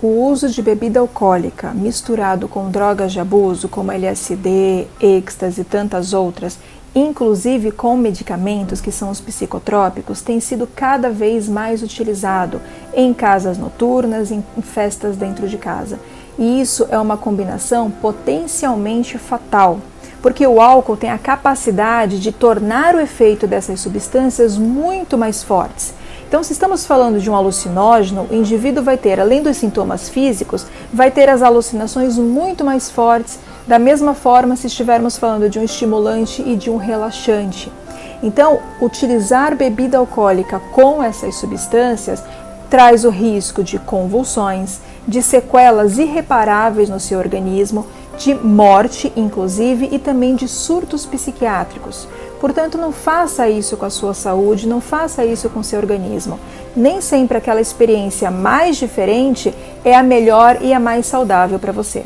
o uso de bebida alcoólica misturado com drogas de abuso, como LSD, êxtase e tantas outras, inclusive com medicamentos que são os psicotrópicos, tem sido cada vez mais utilizado em casas noturnas, em festas dentro de casa. E isso é uma combinação potencialmente fatal, porque o álcool tem a capacidade de tornar o efeito dessas substâncias muito mais fortes. Então, se estamos falando de um alucinógeno, o indivíduo vai ter, além dos sintomas físicos, vai ter as alucinações muito mais fortes, da mesma forma se estivermos falando de um estimulante e de um relaxante. Então, utilizar bebida alcoólica com essas substâncias traz o risco de convulsões, de sequelas irreparáveis no seu organismo, de morte, inclusive, e também de surtos psiquiátricos. Portanto, não faça isso com a sua saúde, não faça isso com seu organismo. Nem sempre aquela experiência mais diferente é a melhor e a mais saudável para você.